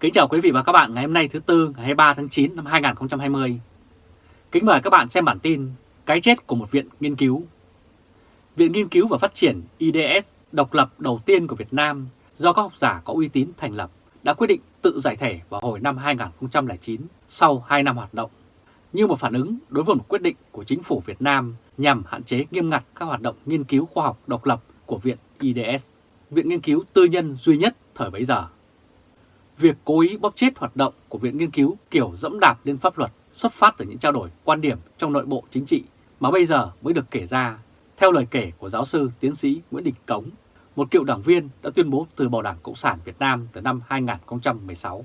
Kính chào quý vị và các bạn ngày hôm nay thứ Tư ngày 23 tháng 9 năm 2020. Kính mời các bạn xem bản tin Cái chết của một viện nghiên cứu. Viện Nghiên cứu và Phát triển IDS độc lập đầu tiên của Việt Nam do các học giả có uy tín thành lập đã quyết định tự giải thể vào hồi năm 2009 sau 2 năm hoạt động như một phản ứng đối với một quyết định của chính phủ Việt Nam nhằm hạn chế nghiêm ngặt các hoạt động nghiên cứu khoa học độc lập của Viện IDS, viện nghiên cứu tư nhân duy nhất thời bấy giờ. Việc cố ý bóp chết hoạt động của Viện Nghiên cứu kiểu dẫm đạp lên pháp luật xuất phát từ những trao đổi quan điểm trong nội bộ chính trị mà bây giờ mới được kể ra, theo lời kể của giáo sư tiến sĩ Nguyễn Đình Cống, một cựu đảng viên đã tuyên bố từ bỏ Đảng Cộng sản Việt Nam từ năm 2016.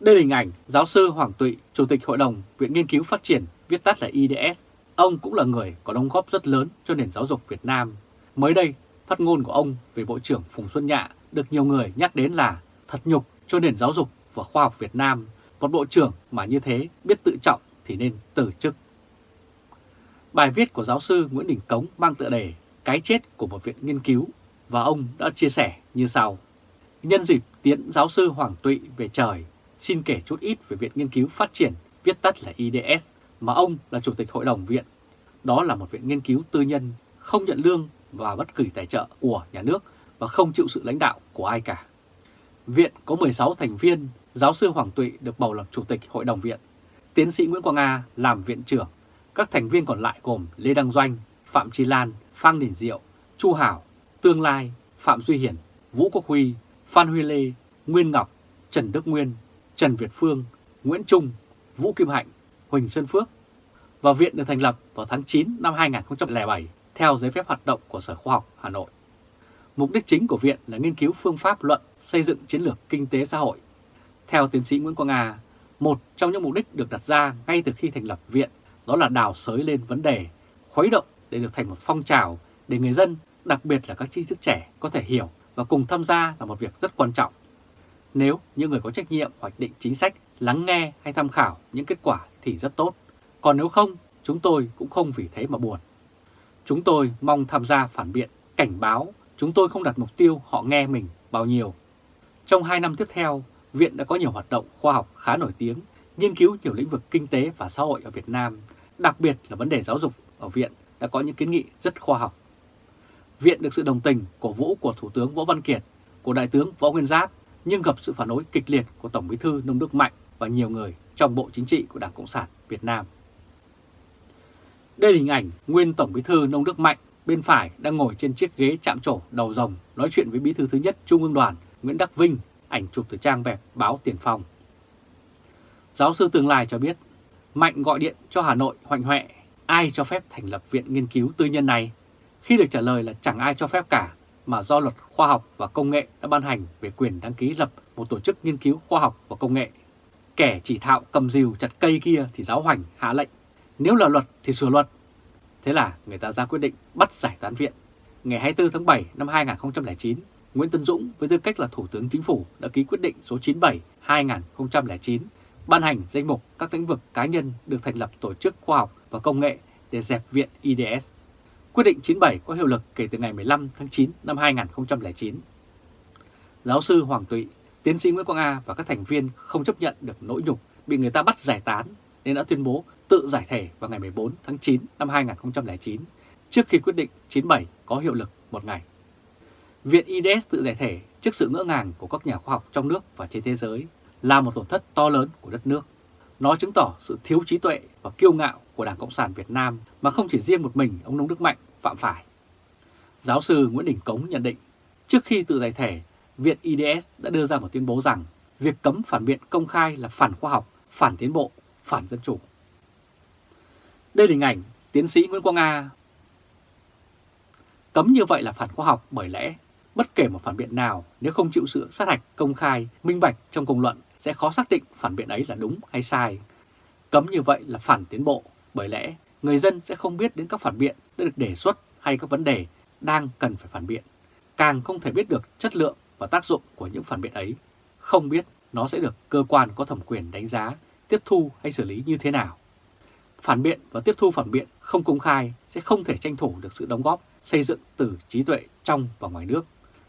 Đây là hình ảnh giáo sư Hoàng Tụy, Chủ tịch Hội đồng Viện Nghiên cứu Phát triển, viết tắt là IDS. Ông cũng là người có đóng góp rất lớn cho nền giáo dục Việt Nam. Mới đây, phát ngôn của ông về Bộ trưởng Phùng Xuân Nhạ được nhiều người nhắc đến là thật nhục cho nền giáo dục và khoa học Việt Nam. Một bộ trưởng mà như thế biết tự trọng thì nên từ chức. Bài viết của giáo sư Nguyễn Đình Cống mang tựa đề Cái chết của một viện nghiên cứu và ông đã chia sẻ như sau. Nhân dịp tiễn giáo sư Hoàng Tụy về trời, xin kể chút ít về Viện Nghiên cứu Phát triển, viết tắt là IDS, mà ông là Chủ tịch Hội đồng Viện. Đó là một viện nghiên cứu tư nhân, không nhận lương và bất kỳ tài trợ của nhà nước và không chịu sự lãnh đạo của ai cả. Viện có 16 thành viên, giáo sư Hoàng Tụy được bầu làm Chủ tịch Hội đồng Viện, tiến sĩ Nguyễn Quang A làm Viện trưởng, các thành viên còn lại gồm Lê Đăng Doanh, Phạm Chi Lan, Phan Đình Diệu, Chu Hảo, Tương Lai, Phạm Duy Hiển, Vũ Quốc Huy, Phan Huy Lê, Nguyên Ngọc, Trần Đức Nguyên, Trần Việt Phương, Nguyễn Trung, Vũ Kim Hạnh, Huỳnh Xuân Phước. Và viện được thành lập vào tháng 9 năm 2007 theo giấy phép hoạt động của Sở Khoa học Hà Nội. Mục đích chính của viện là nghiên cứu phương pháp luận xây dựng chiến lược kinh tế xã hội. Theo tiến sĩ Nguyễn Quang Nga, một trong những mục đích được đặt ra ngay từ khi thành lập viện đó là đào sới lên vấn đề, khuấy động để được thành một phong trào để người dân, đặc biệt là các tri thức trẻ có thể hiểu và cùng tham gia là một việc rất quan trọng. Nếu những người có trách nhiệm hoạch định chính sách lắng nghe hay tham khảo những kết quả thì rất tốt. Còn nếu không, chúng tôi cũng không vì thế mà buồn. Chúng tôi mong tham gia phản biện, cảnh báo, chúng tôi không đặt mục tiêu họ nghe mình bao nhiêu. Trong 2 năm tiếp theo, Viện đã có nhiều hoạt động khoa học khá nổi tiếng, nghiên cứu nhiều lĩnh vực kinh tế và xã hội ở Việt Nam, đặc biệt là vấn đề giáo dục ở Viện đã có những kiến nghị rất khoa học. Viện được sự đồng tình, cổ vũ của Thủ tướng Võ Văn Kiệt, của Đại tướng Võ Nguyên Giáp, nhưng gặp sự phản đối kịch liệt của Tổng bí thư Nông Đức Mạnh và nhiều người trong Bộ Chính trị của Đảng Cộng sản Việt Nam. Đây là hình ảnh nguyên Tổng bí thư Nông Đức Mạnh bên phải đang ngồi trên chiếc ghế chạm trổ đầu rồng nói chuyện với bí thư thứ nhất Trung ương đoàn Nguyễn Đắc Vinh, ảnh chụp từ trang web báo Tiền Phong. Giáo sư Tương Lai cho biết, Mạnh gọi điện cho Hà Nội hoành hoẹ, ai cho phép thành lập viện nghiên cứu tư nhân này? Khi được trả lời là chẳng ai cho phép cả, mà do luật khoa học và công nghệ đã ban hành về quyền đăng ký lập một tổ chức nghiên cứu khoa học và công nghệ. Kẻ chỉ thạo cầm rìu chặt cây kia thì giáo hoành hạ lệnh, nếu là luật thì sửa luật. Thế là người ta ra quyết định bắt giải tán viện. Ngày 24 tháng 7 năm 2009, Nguyễn Tân Dũng với tư cách là Thủ tướng Chính phủ đã ký quyết định số 97-2009 ban hành danh mục các lĩnh vực cá nhân được thành lập tổ chức khoa học và công nghệ để dẹp viện IDS. Quyết định 97 có hiệu lực kể từ ngày 15 tháng 9 năm 2009. Giáo sư Hoàng Tụy, tiến sĩ Nguyễn Quang A và các thành viên không chấp nhận được nỗi nhục bị người ta bắt giải tán nên đã tuyên bố tự giải thể vào ngày 14 tháng 9 năm 2009 trước khi quyết định 97 có hiệu lực một ngày. Viện IDS tự giải thể trước sự ngỡ ngàng của các nhà khoa học trong nước và trên thế giới là một tổn thất to lớn của đất nước. Nó chứng tỏ sự thiếu trí tuệ và kiêu ngạo của Đảng Cộng sản Việt Nam mà không chỉ riêng một mình ông Nông Đức Mạnh phạm phải. Giáo sư Nguyễn Đình Cống nhận định, trước khi tự giải thể, Viện IDS đã đưa ra một tuyên bố rằng việc cấm phản biện công khai là phản khoa học, phản tiến bộ, phản dân chủ. Đây là hình ảnh tiến sĩ Nguyễn Quang A. Cấm như vậy là phản khoa học bởi lẽ bất kể một phản biện nào nếu không chịu sự sát hạch công khai, minh bạch trong công luận sẽ khó xác định phản biện ấy là đúng hay sai. Cấm như vậy là phản tiến bộ bởi lẽ người dân sẽ không biết đến các phản biện đã được đề xuất hay các vấn đề đang cần phải phản biện. Càng không thể biết được chất lượng và tác dụng của những phản biện ấy, không biết nó sẽ được cơ quan có thẩm quyền đánh giá, tiếp thu hay xử lý như thế nào. Phản biện và tiếp thu phản biện không công khai sẽ không thể tranh thủ được sự đóng góp xây dựng từ trí tuệ trong và ngoài nước,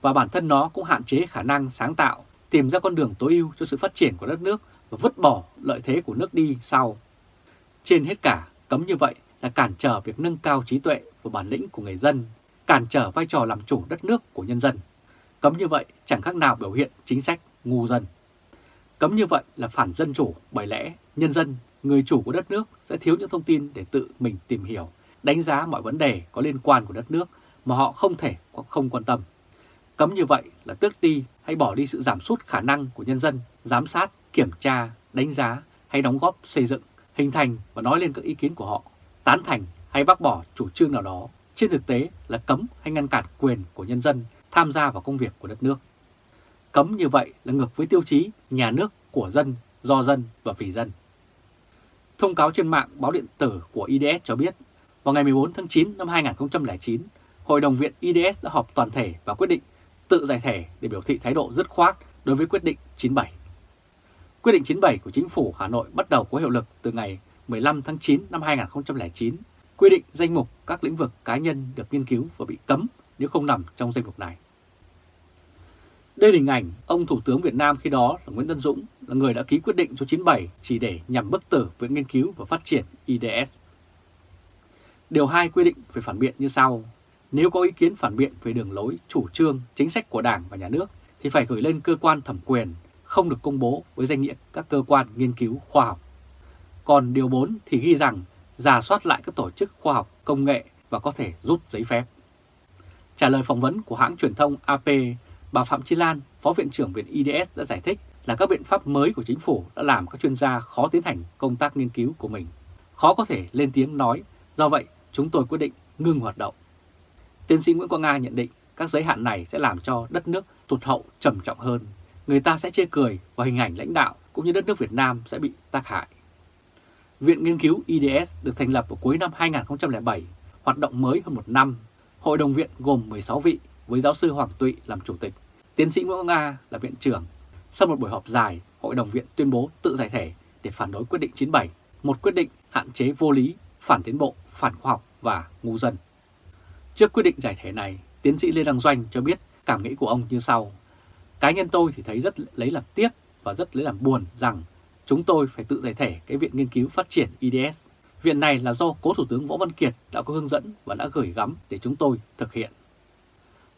và bản thân nó cũng hạn chế khả năng sáng tạo tìm ra con đường tối ưu cho sự phát triển của đất nước và vứt bỏ lợi thế của nước đi sau. Trên hết cả, cấm như vậy là cản trở việc nâng cao trí tuệ và bản lĩnh của người dân, cản trở vai trò làm chủ đất nước của nhân dân. Cấm như vậy chẳng khác nào biểu hiện chính sách ngu dân. Cấm như vậy là phản dân chủ bởi lẽ nhân dân, người chủ của đất nước sẽ thiếu những thông tin để tự mình tìm hiểu, đánh giá mọi vấn đề có liên quan của đất nước mà họ không thể hoặc không quan tâm. Cấm như vậy là tước đi hay bỏ đi sự giảm sút khả năng của nhân dân giám sát, kiểm tra, đánh giá hay đóng góp xây dựng, hình thành và nói lên các ý kiến của họ, tán thành hay bác bỏ chủ trương nào đó. Trên thực tế là cấm hay ngăn cản quyền của nhân dân tham gia vào công việc của đất nước. Cấm như vậy là ngược với tiêu chí nhà nước của dân, do dân và vì dân. Thông cáo trên mạng báo điện tử của IDS cho biết, vào ngày 14 tháng 9 năm 2009, Hội đồng viện IDS đã họp toàn thể và quyết định tự giải thể để biểu thị thái độ dứt khoát đối với quyết định 97. Quyết định 97 của chính phủ Hà Nội bắt đầu có hiệu lực từ ngày 15 tháng 9 năm 2009, quy định danh mục các lĩnh vực cá nhân được nghiên cứu và bị cấm nếu không nằm trong danh mục này. Đây là hình ảnh ông Thủ tướng Việt Nam khi đó là Nguyễn Tân Dũng là người đã ký quyết định số 97 chỉ để nhằm bức tử Viện Nghiên cứu và Phát triển IDS. Điều 2 quy định về phản biện như sau. Nếu có ý kiến phản biện về đường lối, chủ trương, chính sách của Đảng và Nhà nước thì phải gửi lên cơ quan thẩm quyền, không được công bố với danh nghĩa các cơ quan nghiên cứu khoa học. Còn điều 4 thì ghi rằng giả soát lại các tổ chức khoa học, công nghệ và có thể rút giấy phép. Trả lời phỏng vấn của hãng truyền thông AP, bà Phạm Chi Lan, Phó Viện trưởng Viện IDS đã giải thích là các biện pháp mới của chính phủ đã làm các chuyên gia khó tiến hành công tác nghiên cứu của mình. Khó có thể lên tiếng nói, do vậy chúng tôi quyết định ngưng hoạt động. Tiến sĩ Nguyễn Quang Nga nhận định các giới hạn này sẽ làm cho đất nước tụt hậu trầm trọng hơn. Người ta sẽ chê cười và hình ảnh lãnh đạo cũng như đất nước Việt Nam sẽ bị tác hại. Viện Nghiên cứu IDS được thành lập vào cuối năm 2007, hoạt động mới hơn một năm. Hội đồng viện gồm 16 vị với giáo sư Hoàng Tụy làm chủ tịch, tiến sĩ Nguyễn Quang Nga là viện trưởng. Sau một buổi họp dài, Hội đồng viện tuyên bố tự giải thể để phản đối quyết định 97, một quyết định hạn chế vô lý, phản tiến bộ, phản khoa học và ngu dân. Trước quyết định giải thể này, tiến sĩ Lê Đăng Doanh cho biết cảm nghĩ của ông như sau. Cá nhân tôi thì thấy rất lấy làm tiếc và rất lấy làm buồn rằng chúng tôi phải tự giải thể cái Viện Nghiên cứu Phát triển IDS. Viện này là do cố Thủ tướng Võ Văn Kiệt đã có hướng dẫn và đã gửi gắm để chúng tôi thực hiện.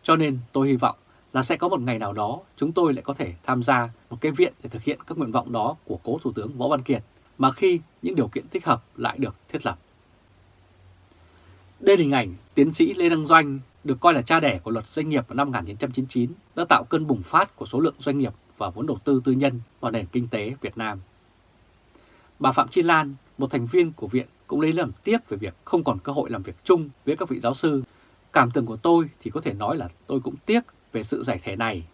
Cho nên tôi hy vọng là sẽ có một ngày nào đó chúng tôi lại có thể tham gia một cái viện để thực hiện các nguyện vọng đó của cố Thủ tướng Võ Văn Kiệt mà khi những điều kiện thích hợp lại được thiết lập. Đây là hình ảnh tiến sĩ Lê Đăng Doanh được coi là cha đẻ của luật doanh nghiệp vào năm 1999 đã tạo cơn bùng phát của số lượng doanh nghiệp và vốn đầu tư tư nhân vào nền kinh tế Việt Nam. Bà Phạm Chi Lan, một thành viên của viện cũng lấy làm tiếc về việc không còn cơ hội làm việc chung với các vị giáo sư. Cảm tưởng của tôi thì có thể nói là tôi cũng tiếc về sự giải thể này.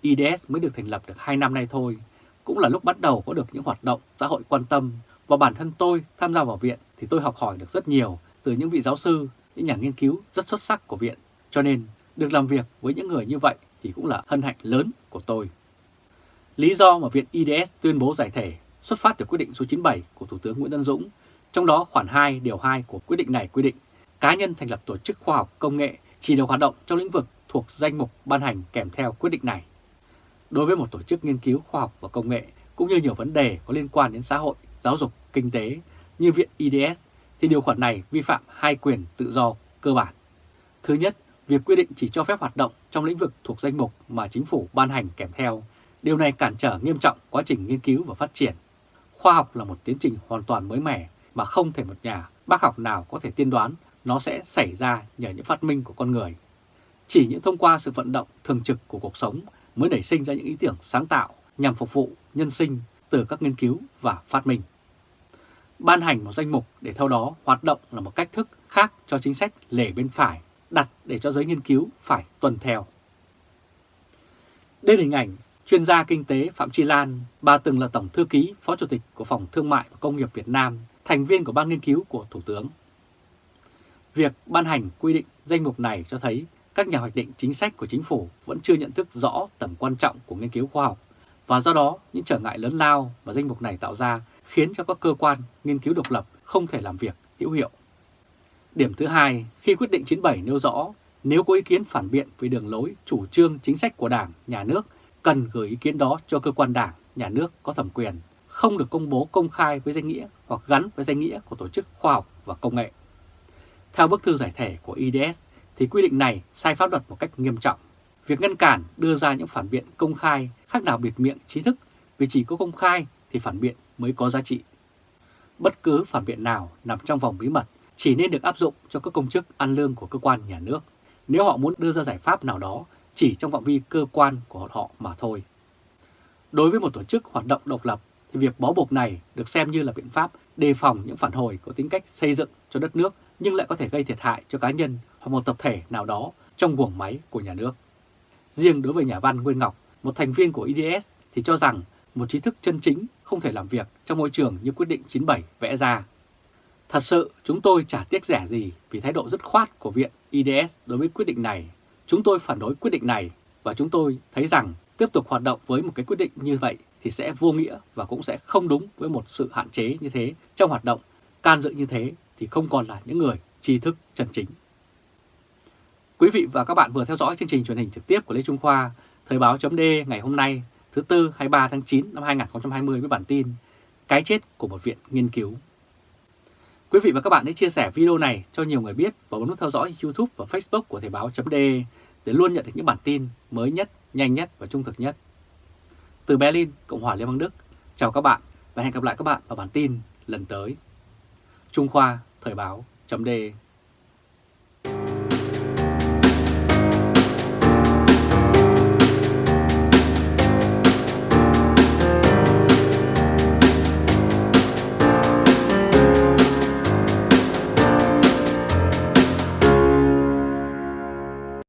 IDS mới được thành lập được 2 năm nay thôi, cũng là lúc bắt đầu có được những hoạt động xã hội quan tâm. Và bản thân tôi tham gia vào viện thì tôi học hỏi được rất nhiều từ những vị giáo sư, những nhà nghiên cứu rất xuất sắc của viện. Cho nên được làm việc với những người như vậy thì cũng là hân hạnh lớn của tôi. Lý do mà Viện IDS tuyên bố giải thể xuất phát từ quyết định số 97 của Thủ tướng Nguyễn Tân Dũng, trong đó khoản 2 điều 2 của quyết định này quy định cá nhân thành lập tổ chức khoa học công nghệ chỉ được hoạt động trong lĩnh vực thuộc danh mục ban hành kèm theo quyết định này. Đối với một tổ chức nghiên cứu khoa học và công nghệ cũng như nhiều vấn đề có liên quan đến xã hội, giáo dục, kinh tế như Viện IDS thì điều khoản này vi phạm hai quyền tự do cơ bản. Thứ nhất, việc quy định chỉ cho phép hoạt động trong lĩnh vực thuộc danh mục mà chính phủ ban hành kèm theo. Điều này cản trở nghiêm trọng quá trình nghiên cứu và phát triển. Khoa học là một tiến trình hoàn toàn mới mẻ mà không thể một nhà bác học nào có thể tiên đoán nó sẽ xảy ra nhờ những phát minh của con người. Chỉ những thông qua sự vận động thường trực của cuộc sống mới nảy sinh ra những ý tưởng sáng tạo nhằm phục vụ nhân sinh từ các nghiên cứu và phát minh. Ban hành một danh mục để theo đó hoạt động là một cách thức khác cho chính sách lề bên phải đặt để cho giới nghiên cứu phải tuân theo. Đây là hình ảnh chuyên gia kinh tế Phạm tri Lan, bà từng là Tổng Thư ký Phó Chủ tịch của Phòng Thương mại và Công nghiệp Việt Nam, thành viên của Ban Nghiên cứu của Thủ tướng. Việc ban hành quy định danh mục này cho thấy các nhà hoạch định chính sách của chính phủ vẫn chưa nhận thức rõ tầm quan trọng của nghiên cứu khoa học và do đó những trở ngại lớn lao mà danh mục này tạo ra khiến cho các cơ quan nghiên cứu độc lập không thể làm việc hữu hiệu. Điểm thứ hai, khi quyết định 97 nêu rõ nếu có ý kiến phản biện về đường lối, chủ trương, chính sách của Đảng, Nhà nước cần gửi ý kiến đó cho cơ quan đảng, nhà nước có thẩm quyền, không được công bố công khai với danh nghĩa hoặc gắn với danh nghĩa của tổ chức khoa học và công nghệ. Theo bức thư giải thể của IDS thì quy định này sai pháp luật một cách nghiêm trọng. Việc ngăn cản đưa ra những phản biện công khai, khác nào biệt miệng trí thức, vì chỉ có công khai thì phản biện mới có giá trị. Bất cứ phản biện nào nằm trong vòng bí mật chỉ nên được áp dụng cho các công chức ăn lương của cơ quan nhà nước nếu họ muốn đưa ra giải pháp nào đó chỉ trong phạm vi cơ quan của họ mà thôi. Đối với một tổ chức hoạt động độc lập, thì việc bó buộc này được xem như là biện pháp đề phòng những phản hồi có tính cách xây dựng cho đất nước nhưng lại có thể gây thiệt hại cho cá nhân hoặc một tập thể nào đó trong guồng máy của nhà nước. Riêng đối với nhà văn Nguyên Ngọc, một thành viên của IDS thì cho rằng một trí thức chân chính không thể làm việc trong môi trường như quyết định 97 vẽ ra. Thật sự chúng tôi chả tiếc rẻ gì vì thái độ dứt khoát của Viện IDS đối với quyết định này. Chúng tôi phản đối quyết định này và chúng tôi thấy rằng tiếp tục hoạt động với một cái quyết định như vậy thì sẽ vô nghĩa và cũng sẽ không đúng với một sự hạn chế như thế trong hoạt động can dự như thế thì không còn là những người tri thức chân chính. Quý vị và các bạn vừa theo dõi chương trình truyền hình trực tiếp của Lê Trung Khoa, Thời báo chấm ngày hôm nay thứ Tư 23 tháng 9 năm 2020 với bản tin Cái chết của một viện nghiên cứu. Quý vị và các bạn hãy chia sẻ video này cho nhiều người biết và bấm nút theo dõi YouTube và Facebook của Thời báo chấm để luôn nhận được những bản tin mới nhất, nhanh nhất và trung thực nhất. Từ Berlin, Cộng hòa Liên bang Đức, chào các bạn và hẹn gặp lại các bạn vào bản tin lần tới. Trung Khoa Thời báo chấm